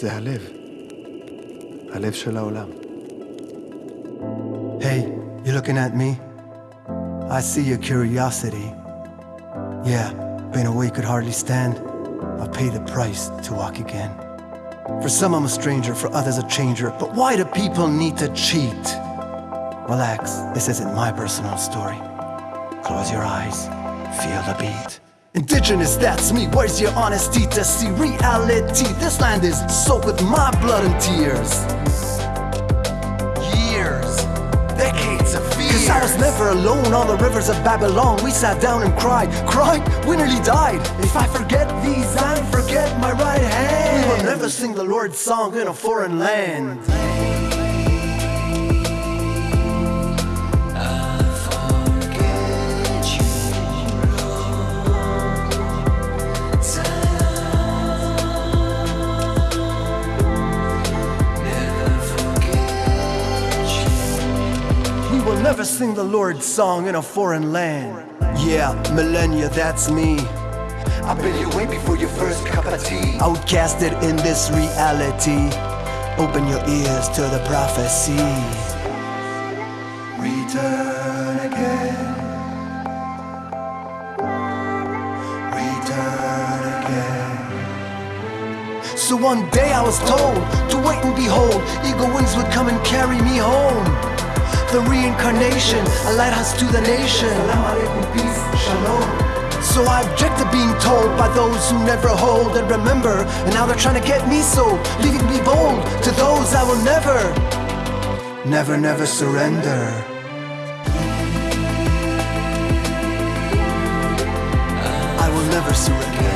זה הלב. הלב של העולם. Hey, you looking at me? I see your curiosity. Yeah, been away could hardly stand. I'll pay the price to walk again. For some I'm a stranger, for others a changer. But why do people need to cheat? Relax, this isn't my personal story. Close your eyes, feel the beat. Indigenous, that's me. Where's your honesty to see reality? This land is soaked with my blood and tears. Years, decades of fear Cause I was never alone on the rivers of Babylon. We sat down and cried, cried, we nearly died. If I forget these, I forget my right hand. We will never sing the Lord's song in a foreign land. Never sing the Lord's song in a foreign land. Yeah, millennia, that's me. I've been here way before your first cup of tea. Outcasted in this reality. Open your ears to the prophecy. Return again. Return again. So one day I was told to wait and behold, eagle The reincarnation, a lighthouse to the nation. Peace, shalom. So I object to being told by those who never hold and remember. And now they're trying to get me so, leaving me bold. To those I will never, never, never surrender. I will never surrender.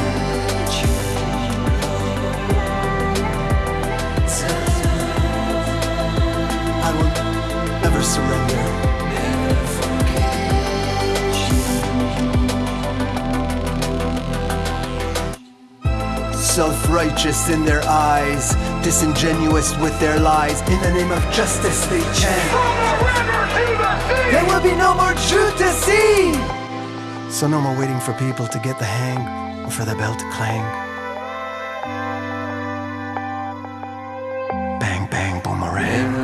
Self righteous in their eyes, disingenuous with their lies. In the name of justice, they chant. The the There will be no more truth to see. So, no more waiting for people to get the hang or for the bell to clang. Bang, bang, boomerang.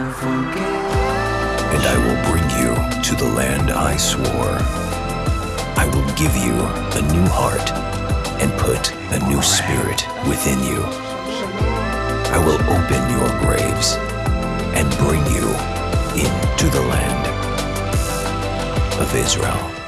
and I will bring you to the land I swore. I will give you a new heart and put a new spirit within you. I will open your graves and bring you into the land of Israel.